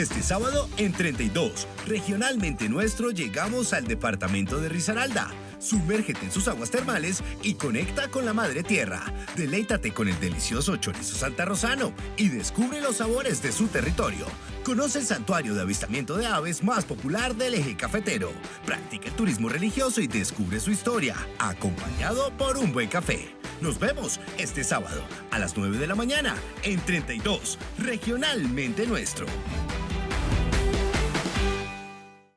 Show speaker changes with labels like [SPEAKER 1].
[SPEAKER 1] Este sábado en 32, regionalmente nuestro, llegamos al departamento de Risaralda. Sumérgete en sus aguas termales y conecta con la madre tierra. Deleítate con el delicioso chorizo Santa Rosano y descubre los sabores de su territorio. Conoce el santuario de avistamiento de aves más popular del eje cafetero. Practica el turismo religioso y descubre su historia, acompañado por un buen café. Nos vemos este sábado a las 9 de la mañana en 32, regionalmente nuestro.